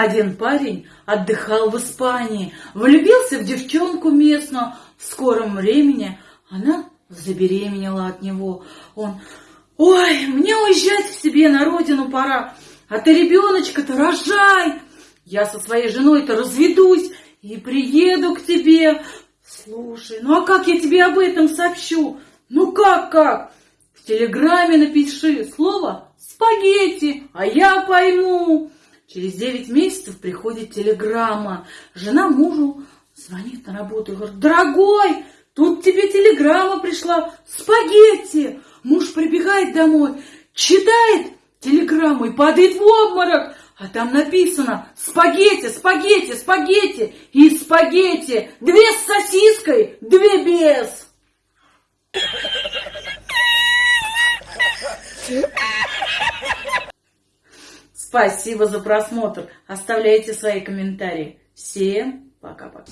Один парень отдыхал в Испании, влюбился в девчонку местную. В скором времени она забеременела от него. Он, ой, мне уезжать к себе на родину пора, а ты ребеночка-то рожай. Я со своей женой-то разведусь и приеду к тебе. Слушай, ну а как я тебе об этом сообщу? Ну как, как? В телеграме напиши слово «спагетти», а я пойму. Через девять месяцев приходит телеграмма. Жена мужу звонит на работу и говорит, дорогой, тут тебе телеграмма пришла, спагетти. Муж прибегает домой, читает телеграмму и падает в обморок. А там написано спагетти, спагетти, спагетти и спагетти. Две с сосиской, две без. Спасибо за просмотр. Оставляйте свои комментарии. Всем пока-пока.